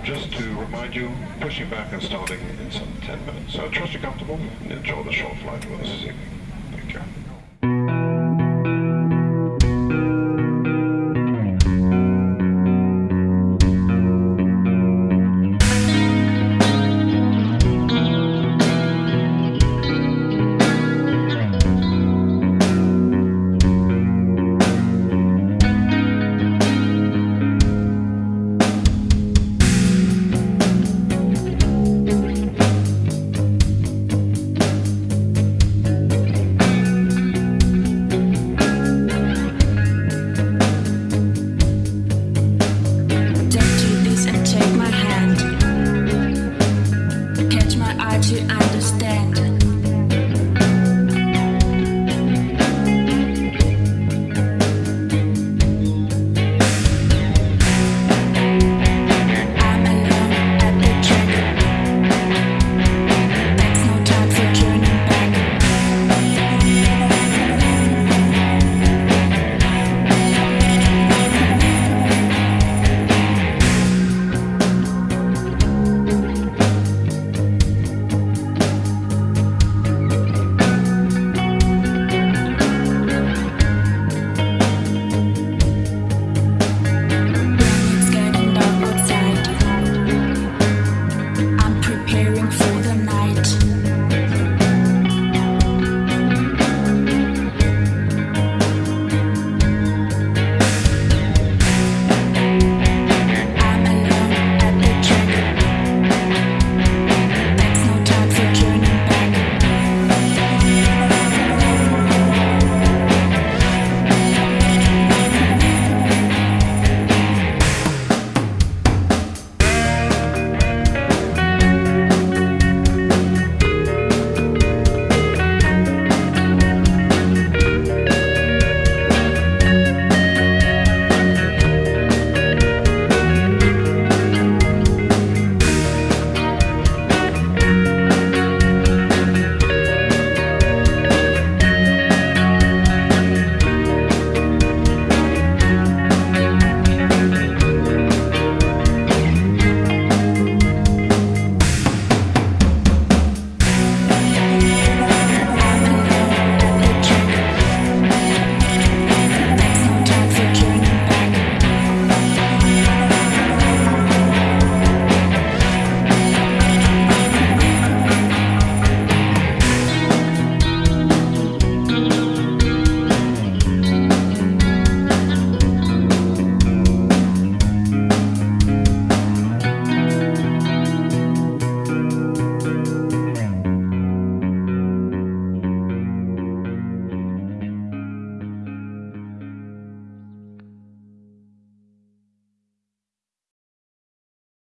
just to remind you, pushing back and starting in some 10 minutes. So trust you're comfortable and enjoy the short flight with us this evening. understand.